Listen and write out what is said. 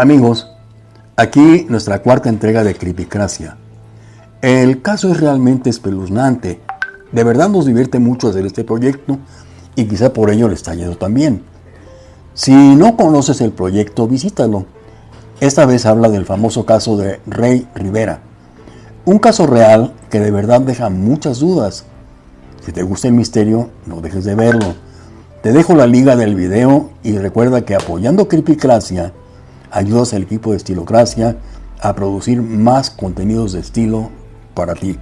Amigos, aquí nuestra cuarta entrega de Creepycracia. El caso es realmente espeluznante. De verdad nos divierte mucho hacer este proyecto y quizá por ello le está yendo también. Si no conoces el proyecto, visítalo. Esta vez habla del famoso caso de Rey Rivera. Un caso real que de verdad deja muchas dudas. Si te gusta el misterio, no dejes de verlo. Te dejo la liga del video y recuerda que apoyando Creepycracia ayudas al equipo de Estilocracia a producir más contenidos de estilo para ti.